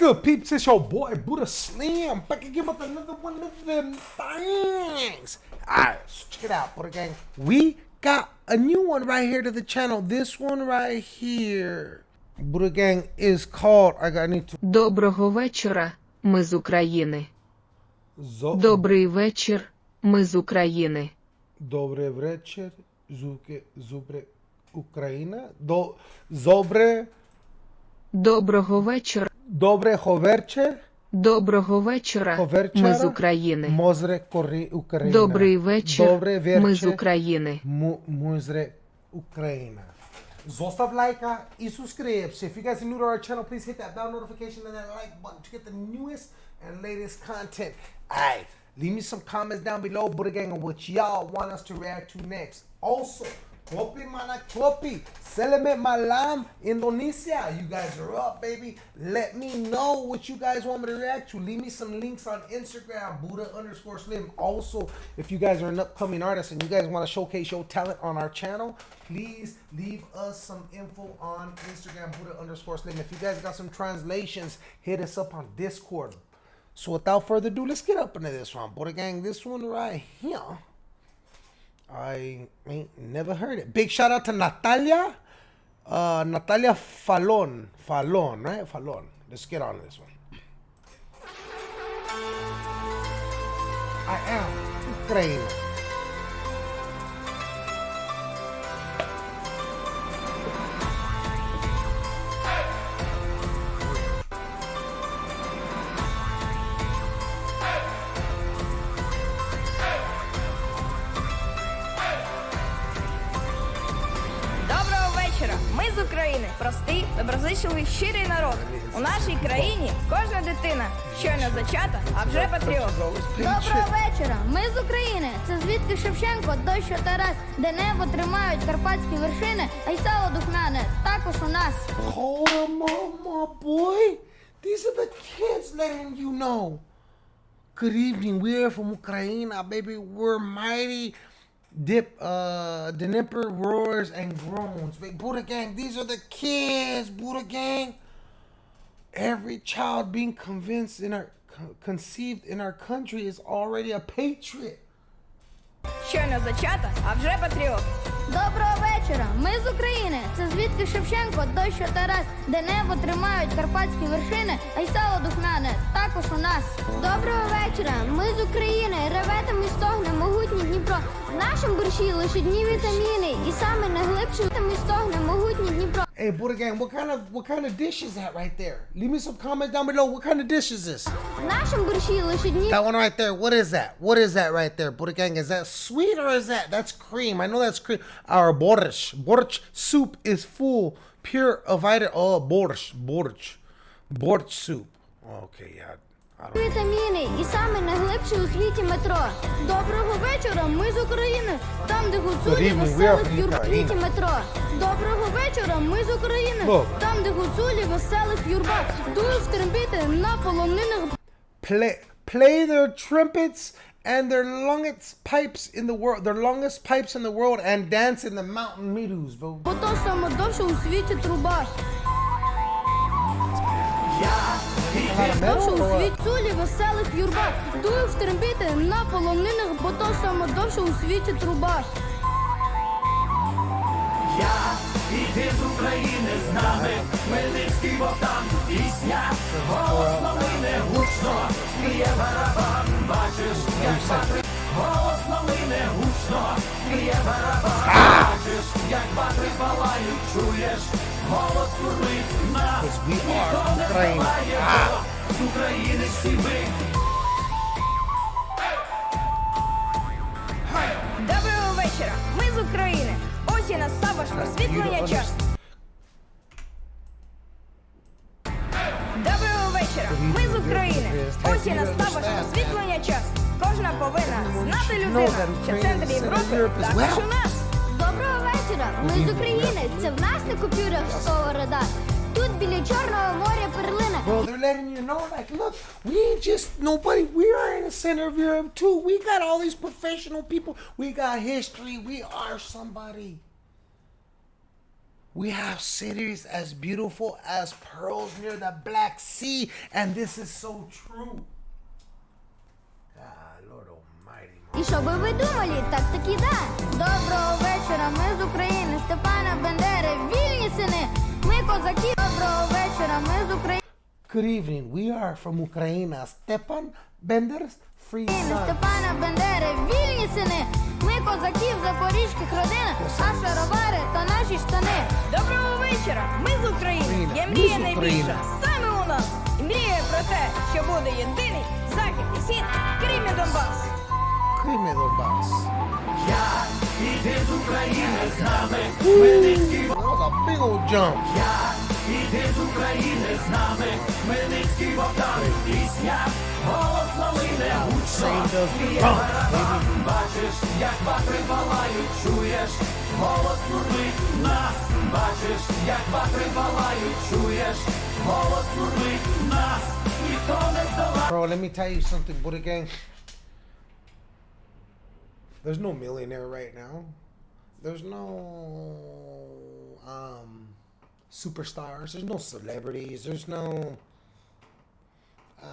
good, peeps? It's your boy Buddha Slim back again with another one of them things. Alright, so check it out, Buddha Gang. We got a new one right here to the channel. This one right here. Buddha Gang is called. I got need to. Доброго вечора, ми з України. Zo- Добрий вечір, ми з України. Добрий вечір, Зуки, Зубре, Україна. До, Зобре, Доброго вечора, добре ховерче, доброго вечора, ми з України. Мозре, кори, Україна. Добрий вечір, Добре вечір. ми з України. Muzre Ukraina. Zostav lajka и subscribe. If you guys are new to our channel, please hit that bell notification and that like button to get the newest and latest content. Alright, leave me some comments down below, Buddha Gang, on what y'all want us to react to next. Also, Klopi mana klopi. Selamat malam Indonesia. You guys are up, baby. Let me know what you guys want me to react to. Leave me some links on Instagram, Buddha underscore Slim. Also, if you guys are an upcoming artist and you guys want to showcase your talent on our channel, please leave us some info on Instagram, Buddha underscore Slim. If you guys got some translations, hit us up on Discord. So without further ado, let's get up into this one. Buddha Gang, this one right here. I ain't never heard it. Big shout out to Natalia. Uh, Natalia Falon. Falon, right? Falon. Let's get on this one. I am Ukraine. України, простий, доброзичливий, щирий народ. У нашій країні кожна дитина щойно зачата, а вже патріот. Доброго вечора. Ми з України. Це звідки Шевченко, дощ Тарас, де небо тримають карпатські вершини, а й сало духмяне також у нас. On, boy. These are the kids letting you know. Good evening. We're from Ukraine, baby. We're mighty. Dip, uh, Dnipro roars and groans. Big Buddha gang. These are the kids, Buddha gang. Every child being convinced in our co- conceived in our country is already a patriot. Щойно зачата, а вже патріот. Доброго вечора. Ми з України. Це звідки Шевченко, дощ Тарас, де небо тримають карпатські вершини, а й сало духмяне також у нас. Доброго вечора. Ми з України. Реве там і стогне могутній Дніпро. В нашому борщі лише дні вітаміни, і саме найглибший там і стогне могутній Дніпро. Hey, Buddha gang, what kind of what kind of dish is that right there? Leave me some comments down below. What kind of dish is this? В нашому борщі лише дні That one right there. What is that? What is that right there, Buddha gang? Is that sweet or is that that's cream? I know that's cream. Our borsch, borsch soup is full, pure of vitamin. Oh, borsch, borsch, borsch soup. Okay, yeah. Вітаміни і саме найглибше у світі метро. Доброго вечора, ми з України. Там, де гуцулі веселих from юрб світі метро. Доброго вечора, ми з України. Там, де гуцулі веселих юрба. Дують стрембіти на полонинах. Play play their trumpets and their longest pipes in the world, their longest pipes in the world, and dance in the mountain meadows, bro. Бо то саме довше у світі труба. Довше у світі цулі веселих юрба. Дують стрембіти на полонинах, бо то саме довше у світі труба. Я Іди з України з нами, Хмельницький Богдан, пісня, голос новини гучно, б'є барабан, бачиш, як батри, голос новини гучно, б'є барабан, бачиш, як батри палають, are Україна. з України всі ми. Доброго вечора! Ми з України. Ось і настав ваш просвітлення час. Доброго вечора! Ми з України. Ось і настав ваш просвітлення час. Кожна повинна знати людина, що центр Європи також у нас. Доброго вечора! Ми з України. Це в нас на купюрах сковорода. Тут біля Чорного моря перлина. Bro, they're letting you know, like, look, we ain't just nobody. We are in the center of Europe too. We got all these professional people. We got history. We are somebody. We have cities as beautiful as pearls near the Black Sea, and this is so true. Ah, Lord Almighty. man. І що би ви думали, так таки да. Доброго вечора, ми з України, Степана Бендери, вільні сини. Ми козаки. Доброго вечора, ми з України. Good evening. We are from Ukraine. Stepan Bender's free son. Степана Бендери, вільні сини. Ми козаки в запорізьких родинах, а шаровари то наші штани. Доброго вечора! Ми з України. Україна. Є мрія найбільша саме у нас. І мріє про те, що буде єдиний захід і схід, Крим і Донбас. Крimi Donbass. Я і ти з України з нами, Хмельницький That was a big old jump. Я і ти з України з нами, Хмельницький Богдан, пісня, голос новини гучно, Saved us. б'є Bump, барабан, бачиш, як ватри палають, чуєш, голос сурмить нас, бачиш, як ватри палають, чуєш, голос сурмить нас, ніхто не здолає. Bro, let me tell you something, Buddha Gang. There's no millionaire right now. There's no um, superstars. There's no celebrities. There's no. Uh,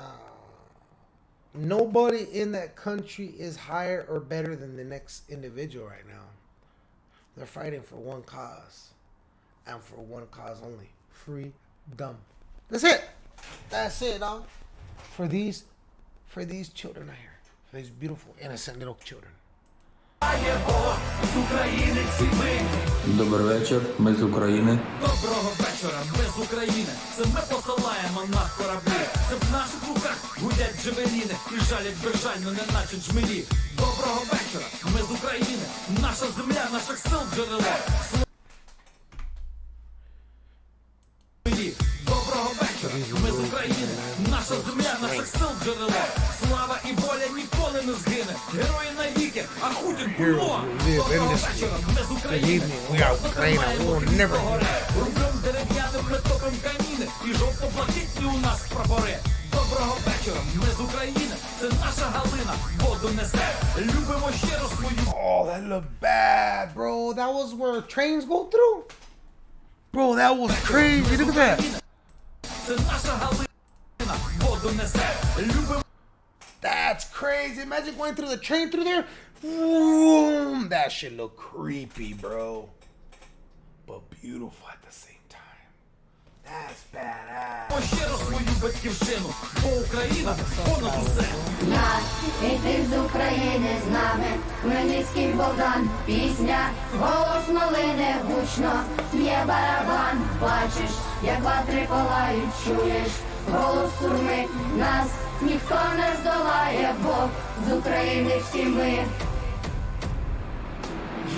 nobody in that country is higher or better than the next individual right now. They're fighting for one cause and for one cause only freedom. That's it. That's it, dog. For these, for these children out here, for these beautiful, innocent little children. Добрий вечір, ми з України. Доброго вечора, ми з України. Це ми посилаємо на кораблі. Це в наших руках гудять джевеліни і жалять безжально, не наче джмелі. Доброго вечора, ми з України. Наша земля, наших сил джерело. Доброго вечора, ми. Наша земля, наших сил джерело. Слава і воля ніколи не згине. Герої навіки, а хутір було. live in Доброго this вечора, ми з Good України. evening. We are Ukraine. We will never do that. Рублем дерев'яним ми топим каміни і жовто-блакитні у нас прапори. Доброго вечора, ми з України. Це наша галина, воду несе. Любимо щиро свою. Oh, that looked bad, bro. That was where trains go through. Bro, that was crazy. Look at that. Це наша галина, Воду несе. Любимо That's crazy. Imagine going through the train through there. Vroom. That shit look creepy, bro. But beautiful at the same time. That's badass. щиро свою батьківщину, бо Україна понад усе. Я і ти з України з нами, Хмельницький Богдан, пісня, голос малини гучно, є барабан, бачиш, як ватри палають, чуєш, голос сурми, нас ніхто не здолає, бо з України всі ми.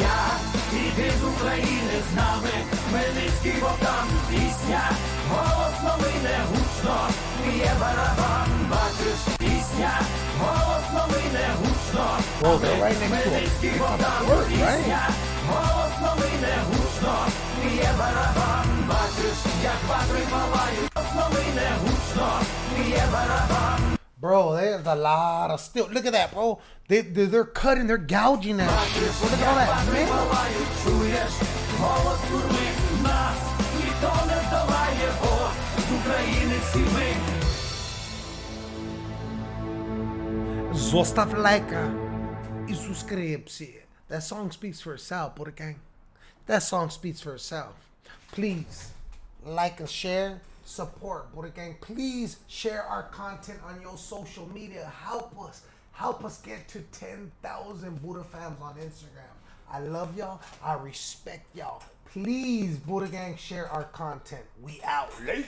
Я і ти з України з нами, Хмельницький Богдан, пісня, голос новини гучно, б'є барабан, бачиш, пісня, голос новини гучно, Well, they're right next to him. Хмельницький right? пісня, голос новини гучно, б'є барабан, бачиш, як ватри палають, Bro, there's a lot of steel. Look at that, bro. They, they, are cutting, they're gouging that. Look at all that. Man. Zostaw lajka i subskrypcji. That song speaks for itself, Buddha Gang. That song speaks for itself. Please, like and share. Support Buddha Gang. Please share our content on your social media. Help us. Help us get to 10,000 Buddha fams on Instagram. I love y'all. I respect y'all. Please, Buddha Gang, share our content. We out. Late.